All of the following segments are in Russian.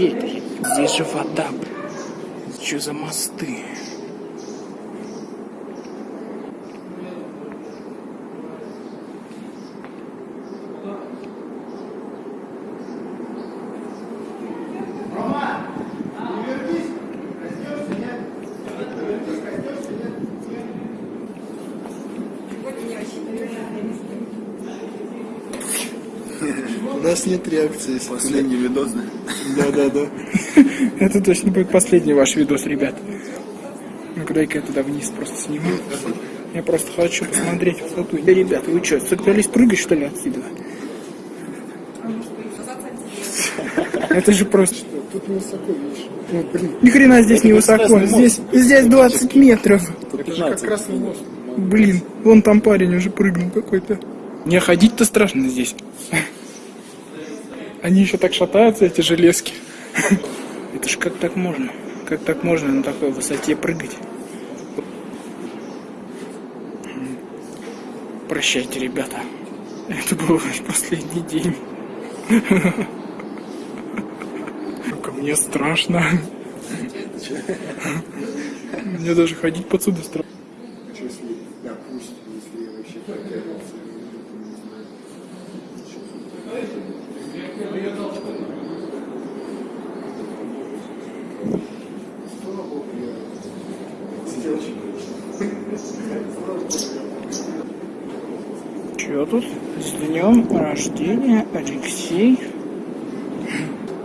где это? Здесь же вода. Что за мосты? У нас нет реакции. Последний видос, да? Да, да, да. Это точно будет последний ваш видос, ребят. Ну-ка, дай-ка я туда вниз просто сниму. Я просто хочу посмотреть высоту. Да, ребята, вы что, собрались прыгать, что ли, отсюда? Это же просто... Тут не высоко, видишь. Ну, блин, Ни хрена здесь не высоко. Здесь, здесь 20 метров. это же как красный мост. Блин, вон там парень уже прыгнул какой-то. Не ходить-то страшно здесь. Они еще так шатаются, эти железки. Это ж как так можно? Как так можно на такой высоте прыгать? Прощайте, ребята. Это был ваш последний день. Ко мне страшно. Мне даже ходить подсюда страшно. Если, допустим, если я вообще потерялся, Что тут? С днем рождения, Алексей.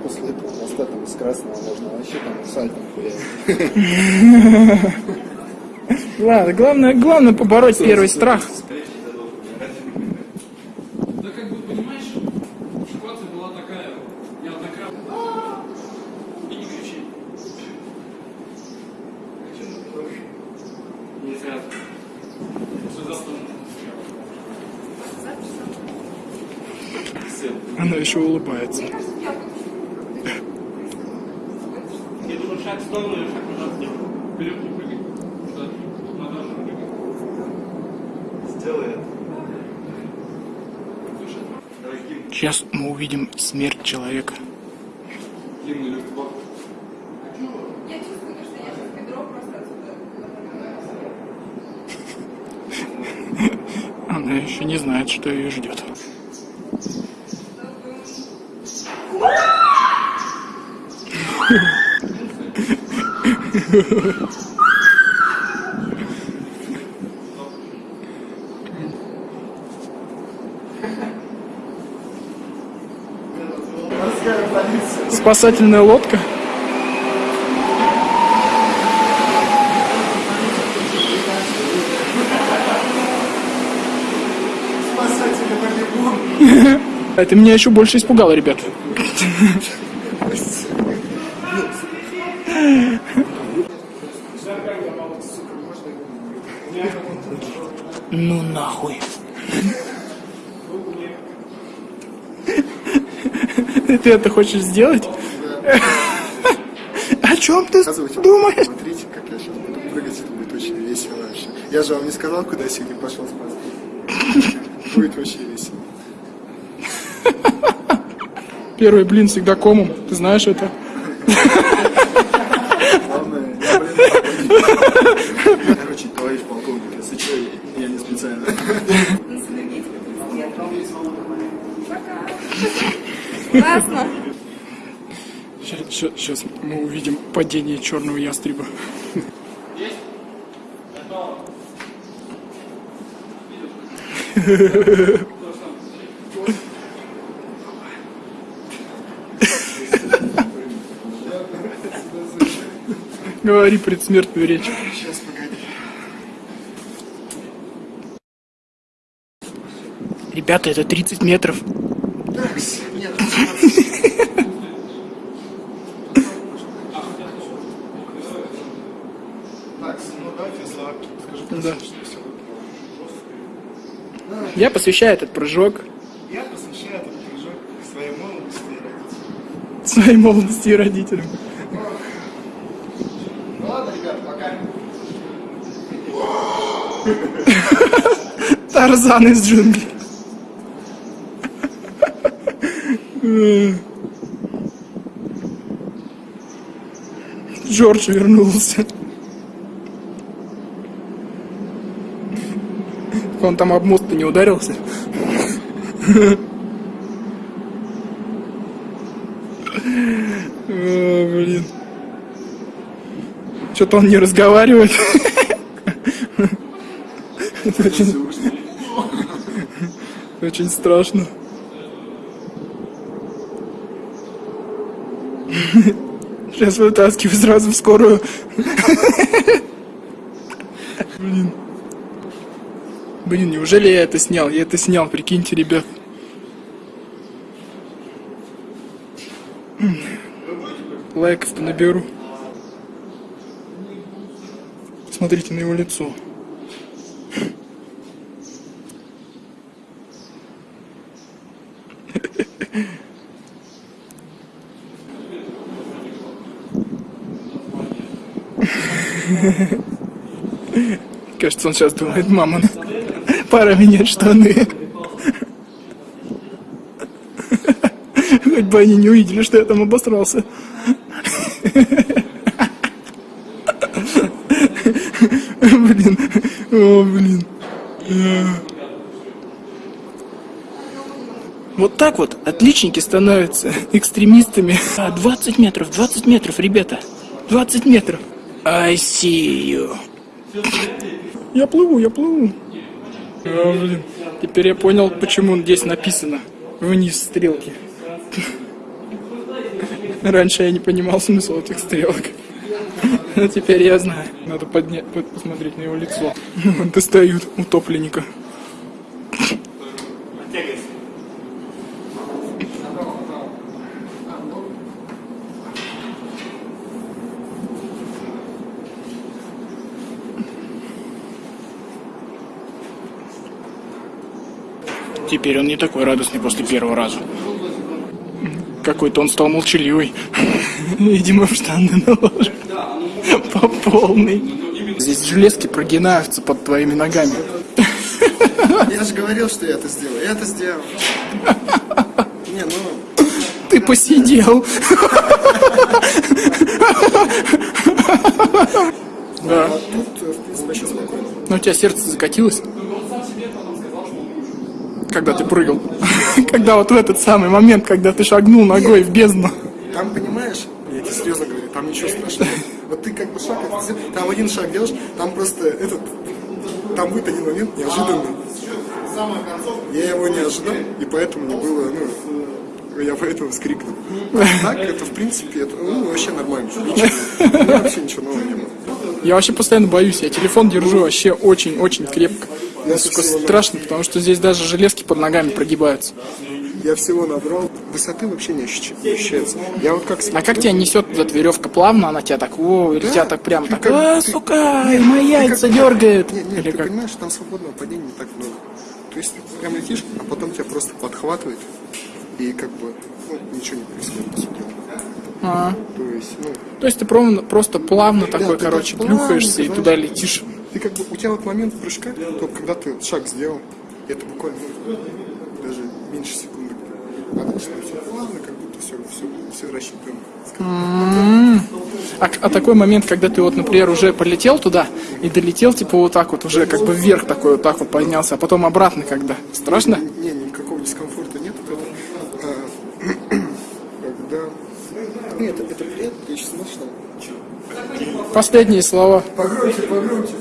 после этого моста там из красного можно вообще там сальтом хуярить. Ладно, главное, главное побороть первый страх. Да как бы понимаешь, ситуация была такая, неоднократно. И не кричи. Нельзя. Что за стол? Она еще улыбается. Я думаю, шаг в сторону и шаг назад сделай. Вперед не прыгай. Назад. Не прыгай. Сделай это. Сейчас мы увидим смерть человека. Длинный люк в бок. Я чувствую, что я сейчас бедро просто отсюда. Она еще не знает, что ее ждет. Спасательная лодка. Это меня еще больше испугало, ребят. Ну нахуй. Ты это хочешь сделать? О чем ты думаешь? Смотрите, как я сейчас буду прыгать, это будет очень весело вообще. Я же вам не сказал, куда я сегодня пошел спать. Будет вообще весело. Первый блин всегда комом. Ты знаешь это? Главное, я, блин, Классно. Сейчас мы увидим падение черного ястреба. Говори предсмертную речь. Сейчас, погоди. Ребята, это 30 метров. Да. Я посвящаю этот прыжок Я посвящаю этот прыжок своей молодости и родителям. своей молодости и родителям. Ну ладно, ребят, пока. Тарзан из джунглей. Джордж вернулся. Он там об мост не ударился. Блин. Что-то он не разговаривает. Очень страшно. Сейчас вытаскиваю сразу в скорую. Блин. Блин, неужели я это снял? Я это снял, прикиньте, ребят. Лайков-то наберу. Смотрите на его лицо. Кажется, он сейчас думает, мама, пора менять штаны. Хоть бы они не увидели, что я там обосрался. Блин, о, блин. Вот так вот отличники становятся экстремистами. А, 20 метров, 20 метров, ребята. 20 метров. I see you. Я плыву, я плыву. А, блин. Теперь я понял, почему здесь написано вниз стрелки. Раньше я не понимал смысл этих стрелок. Но теперь я знаю. Надо поднять, под- посмотреть на его лицо. Достают утопленника. Теперь он не такой радостный после первого раза. Какой-то он стал молчаливый. Видимо, в штаны наложил. По полной. Здесь железки прогинаются под твоими ногами. Я же говорил, что я это сделаю. Я это сделал. Не, ну... Ты посидел. Да. Тут, э, в принципе, вообще спокойно. Но у тебя сердце закатилось? Когда ты прыгал. Когда вот в этот самый момент, когда ты шагнул ногой в бездну. Там, понимаешь, я тебе серьезно говорю, там ничего страшного. Вот ты как бы шаг там один шаг делаешь, там просто этот, там будет один момент неожиданный. Я его не ожидал, и поэтому не было, ну, я поэтому вскрикнул. Так, это в принципе, это, ну, вообще нормально. Ничего, вообще ничего нового не было. Я вообще постоянно боюсь. Я телефон держу вообще очень-очень крепко. Мне, сука, страшно, потому что здесь даже железки под ногами прогибаются. Я всего набрал, высоты вообще не ощущ- не ощущается. Я вот как А как тебя несет вот эта веревка плавно, она тебя так, о, или тебя так прям так, как- а, ты- сука, и мои яйца дергает. Нет, нет, Или ты как? понимаешь, там свободного падения не так много. То есть ты прям летишь, а потом тебя просто подхватывает, и как бы, ну, ничего не происходит. А, То есть, ну, то есть ты просто плавно такой, ты короче, плавно, плюхаешься и туда летишь. Ты как бы, у тебя вот момент прыжка, то когда ты шаг сделал, это буквально ну, даже меньше секунды. А дальше все плавно, как будто все, все, все рассчитано. А, а такой момент, когда ты вот, например, уже полетел туда и долетел, типа вот так вот, уже как бы вверх такой вот так вот поднялся, а потом обратно когда. Страшно? Не, никакого дискомфорта нет этого. А, когда... Нет, это, это приятно, ты смотришь там. Последние слова. Погромче, погромче.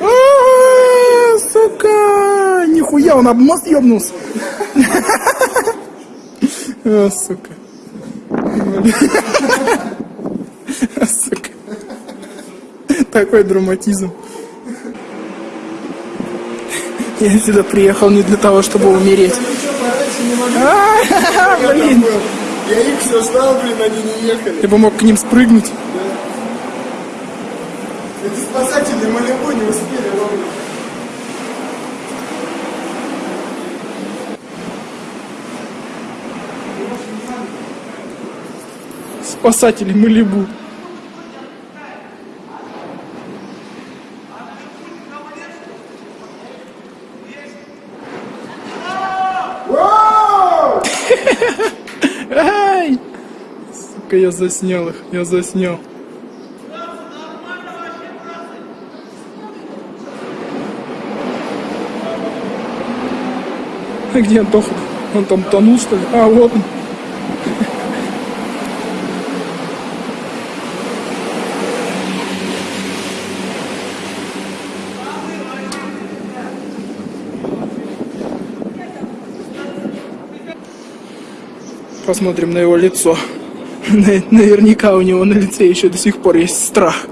А, Сука! Нихуя, он об мост ебнулся. А, сука. Сука. Такой драматизм. Я сюда приехал не для того, чтобы умереть. А, Блин, Я их все ждал, блин, они не ехали. ты бы мог к ним спрыгнуть. Эти спасатели Малибу не успели Спасатели Малибу. Ай! сука, я заснял их, я заснял. А где Антоха? Он там тонул, что ли? А, вот он. Посмотрим на его лицо. На- Наверняка у него на лице еще до сих пор есть страх.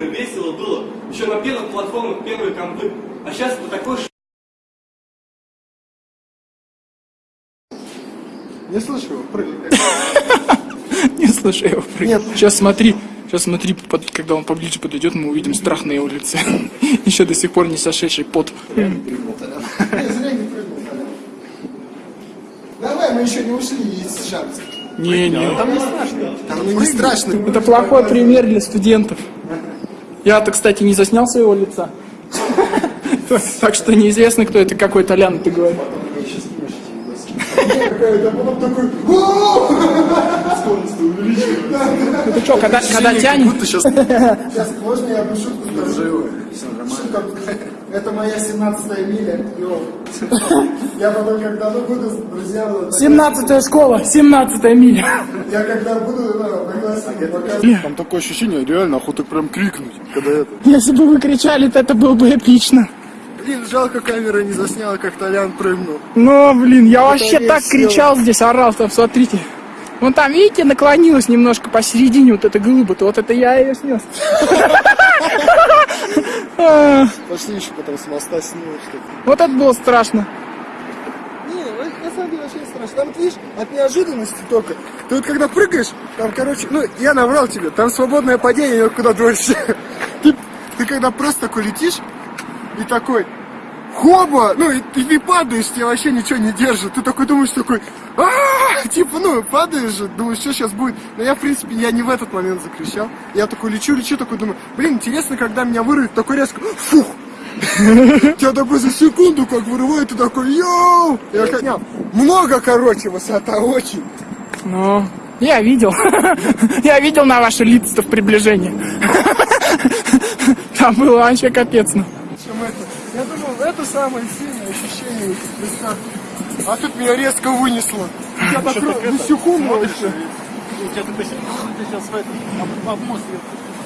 Весело было. Еще на первых платформах первые компы. А сейчас это такой ш... Не слышу Не слышу его Нет. Сейчас смотри. Сейчас смотри, под- когда он поближе подойдет, мы увидим страх на его лице. Еще до сих пор не сошедший пот. Я зря не прыгнул, Толян. Давай, мы еще не ушли, есть шанс. Не-не. Там не страшно. Там не страшно. Это плохой пример для студентов. Я-то, кстати, не заснял своего лица. Так что неизвестно, кто это, какой Толян ты говоришь. Какая-то, а такой... «О!» Это что, когда, когда тянет? Сейчас... Сейчас, можно я одну шутку скажу? Шутка. Это моя 17-я миля. Я потом, когда ну, буду с друзьями... 17 школа, 17 миля. Я когда буду показывать. Там такое ощущение, реально охота прям крикнуть, когда это... Если бы вы кричали, то это было бы эпично. Блин, жалко, камера не засняла, как Толян прыгнул. Но, блин, я вообще весь так сел. кричал здесь, орал, там, смотрите. Вон там, видите, наклонилась немножко посередине вот эта глыба-то, вот это я ее снес. Пошли еще потом с моста снимем что-то. Вот это было страшно. Не, на самом деле вообще не страшно. Там, видишь, от неожиданности только. Ты вот когда прыгаешь, там, короче, ну, я наврал тебе, там свободное падение куда дольше. Ты, ты когда просто такой летишь, и такой, хоба, ну, и, ты падаешь, тебя вообще ничего не держит. Ты такой думаешь, такой, а типа, ну, падаешь же, думаешь, что сейчас будет. Но я, в принципе, я не в этот момент закричал. Я такой лечу, лечу, такой думаю, блин, интересно, когда меня вырвет, такой резко, фух, Тебя такой за секунду как вырывает, ты такой, йоу! Я как... Много, короче, высота очень. Ну, я видел. Я видел на ваши лица в приближении. Там было вообще капец. ну. Чем это? Я думал, это самое сильное ощущение. А тут меня резко вынесло. Я так на секунду вообще.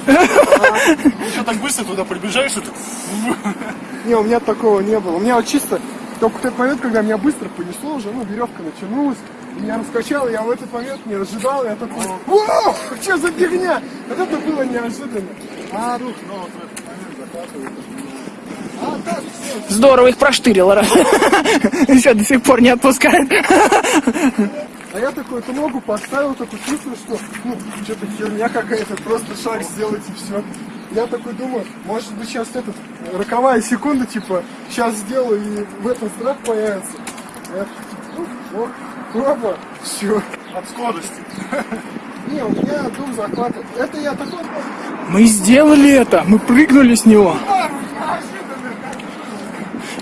Еще так быстро туда прибежаешь, и ты Не, у меня такого не было. У меня вот чисто только в тот момент, когда меня быстро понесло уже, ну, веревка натянулась, меня раскачало, я в этот момент не ожидал, я такой, вау, что за фигня? Вот это было неожиданно. А, рух, ну, вот в этот момент захватывает. А все, Здорово их проштырило. Еще до сих пор не отпускает. А я такой эту ногу поставил, такой чувствую, что ну, что-то херня какая-то, просто шаг сделать и все. Я такой думаю, может быть сейчас этот, роковая секунда, типа, сейчас сделаю и в этом страх появится. А я такой, ну, о, опа, все. от скорости. Не, у меня дух захватывает. Это я такой... Мы сделали это. Мы прыгнули с него.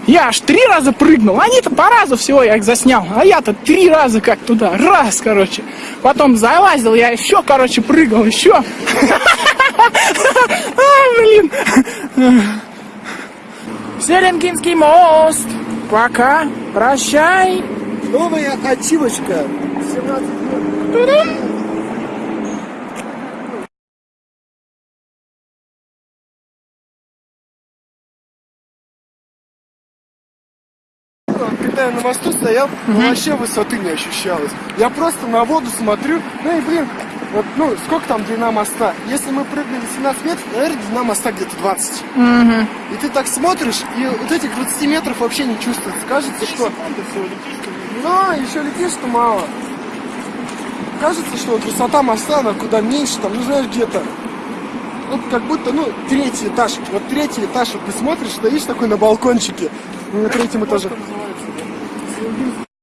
Я аж три раза прыгнул. Они-то по разу всего я их заснял. А я-то три раза как туда. Раз, короче. Потом залазил, я еще, короче, прыгал, еще. А, блин. Селенгинский мост. Пока. Прощай. Новая ачивочка. 17 лет. Я на мосту стоял, ну, вообще высоты не ощущалось. Я просто на воду смотрю, ну и блин, вот, ну, сколько там длина моста? Если мы прыгнули 17 метров, наверное, длина моста где-то 20. И ты так смотришь, и вот этих 20 метров вообще не чувствуется. Кажется, что... Ну, еще летишь, что мало. Кажется, что вот высота моста, она куда меньше, там, ну, знаешь, где-то ну, как будто, ну, третий этаж. Вот третий этаж, вот ты смотришь, стоишь такой на балкончике, на третьем этаже.